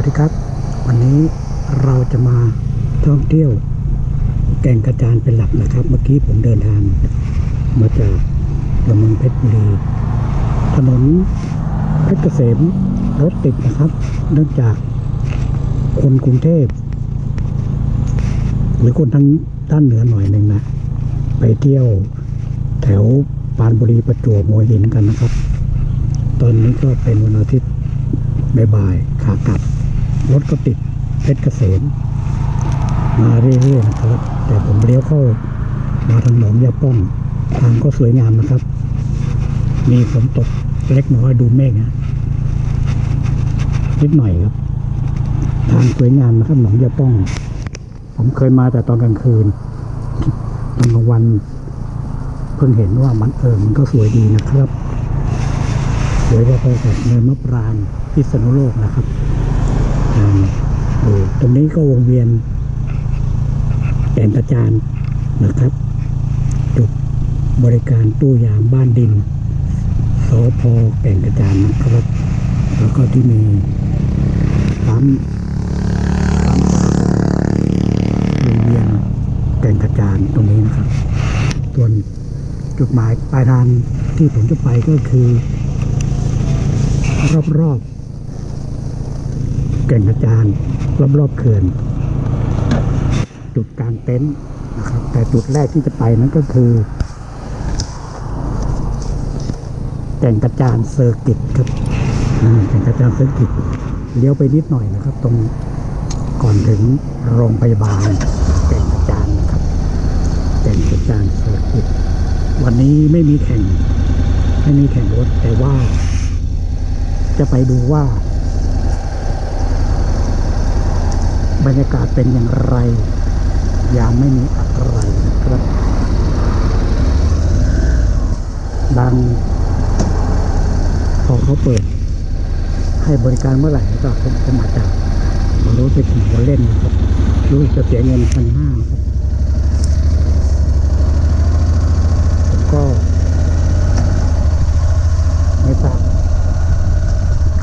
วัสดีครับ วันนี้เราจะมาท่องเที่ยว แก่งกระจานเป็นหลักนะครับ เมื่อกี้ผมเดินทาง มาจากตัวเมืองเพชรบุรีถนนเพชรเกษมรถติดนะครับ เนื่องจากคนกรุงเทพ หรือคนทางด้านเหนือหน่อยหนึ่งนะไปเที่ยวแถวปานบุรีประจวบหัวหินกันนะครับ ตอนนี้ก็เป็นวันอาทิตย์บ่ายๆขากลับ รถก็ติดเพชรเกษมมาเรื่อยๆนะครับ แต่ผมเลี้ยวเข้ามาทางหนองยาป้องทางก็สวยงามนะครับ มีฝนตกเล็กน้อยดูเมฆนะนิดหน่อยครับ ทางสวยงามนะครับหนองยาป้อง ผมเคยมาแต่ตอนกลางคืนตอนกลางวันเพิ่งเห็นว่ามันเออมันก็สวยดีนะครับสวยพอๆกับเนินมะปรางพิษณุโลกนะครับ ตรงนี้ก็วงเวียนแก่งกระจานนะครับ จุดบริการตู้ยามบ้านดินสพแก่งกระจานนะครับ แล้วก็ที่มีปั๊มปั๊มวงเวียนแก่งกระจานตรงนี้นะครับ ส่วนจุดหมายปลายทางที่ผมจะไปก็คือ รอบๆ แก่งกระจานรอบๆเขื่อน จุดกางเต็นท์นะครับ แต่จุดแรกที่จะไปนั้นก็คือ แก่งกระจาน Circuit ครับแก่งกระจาน Circuitเลี้ยวไปนิดหน่อยนะครับ ตรงก่อนถึงโรงพยาบาลแก่งกระจานนะครับแก่งกระจานเซอร์กิตวันนี้ไม่มีแข่ง ไม่มีแข่งรถแต่ว่า จะไปดูว่า บรรยากาศเป็นอย่างไร ยามไม่มีอะไรครับดังพอเขาเปิด ให้บริการเมื่อไหร่ก็ผมผมาจจะมารู้ไปขี่มาเล่นครับรู้จะเสียเงินพันห้าครับผมก็ไม่ทราบ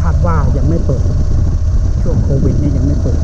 คาดว่ายังไม่เปิด ช่วงโควิดนี่ยังไม่เปิด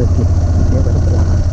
อร์กิตเ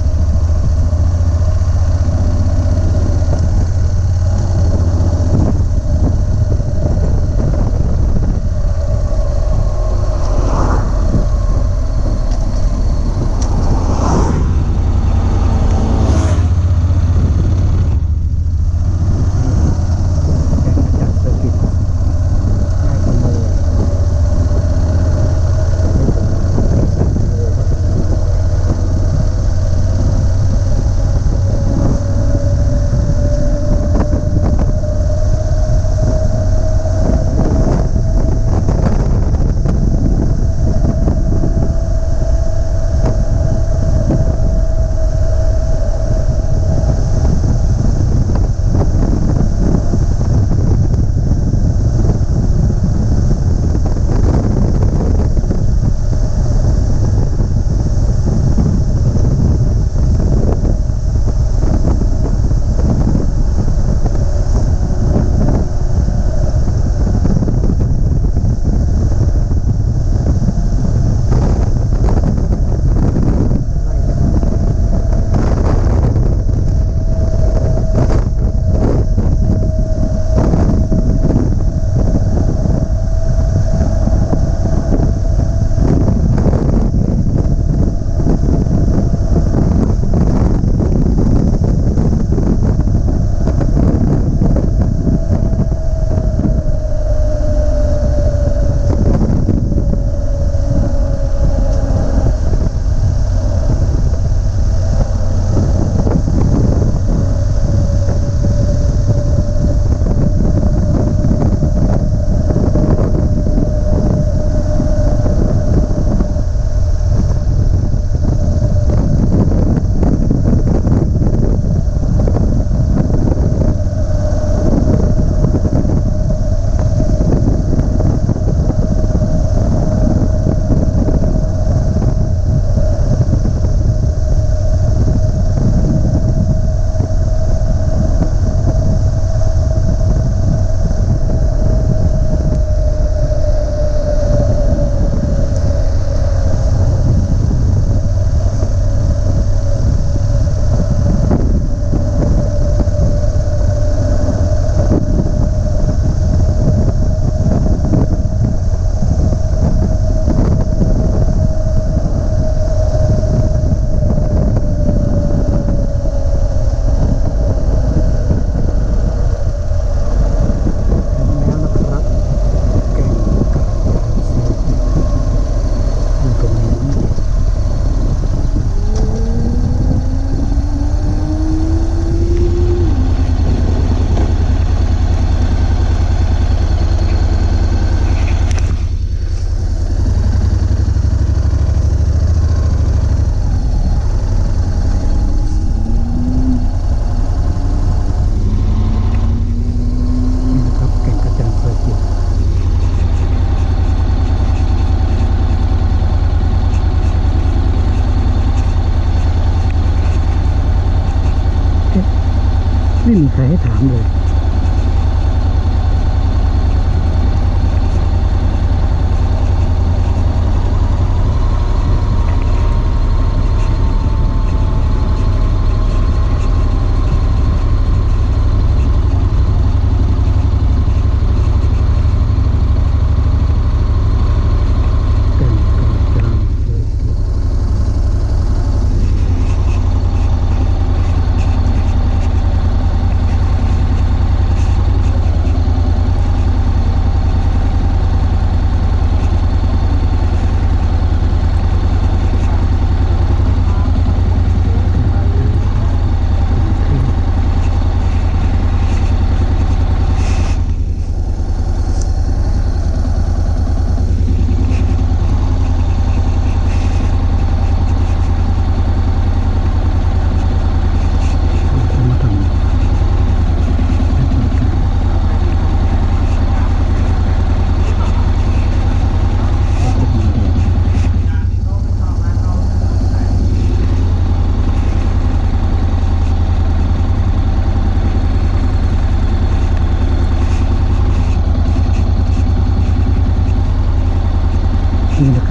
ไม่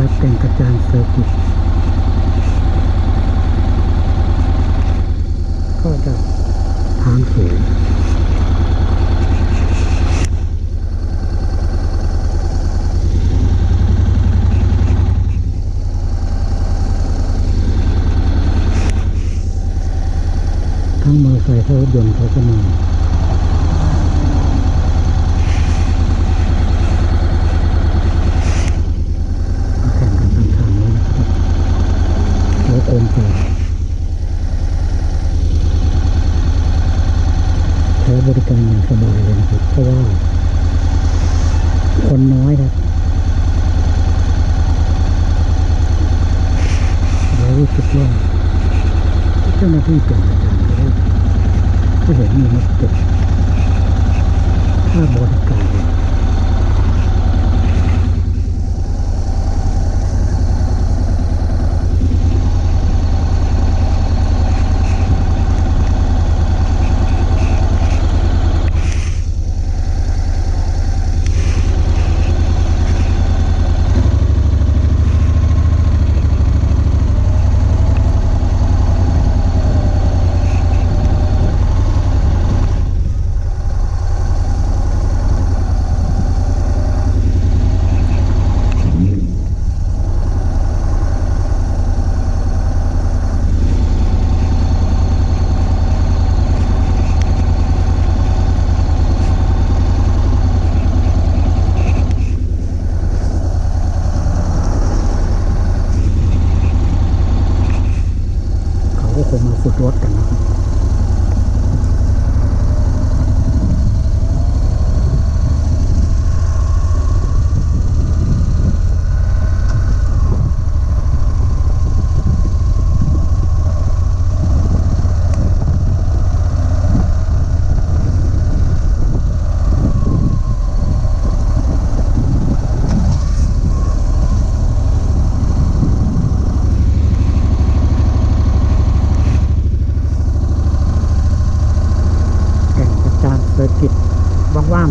ครับเป็นกระจานเซอร์กิตก็จะทางเขวทั้งมออร์ไซค์รถยนต์เขาก็มี とテーブルとに遊ばれることは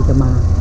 的吗？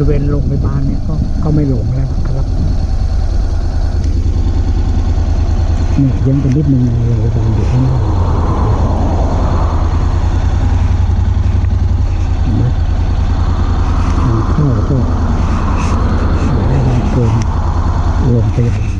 ริเวณโรงพยาบาลเนี่ยก็ก็ไม่หลงแล้วครับเนี่ยยังเป็นนิดนึงโรงพยาบาลอยู่ข้างหน้าเห็นไหมทางเข้าก็อยู่ได้านเกินโรงพยาบาล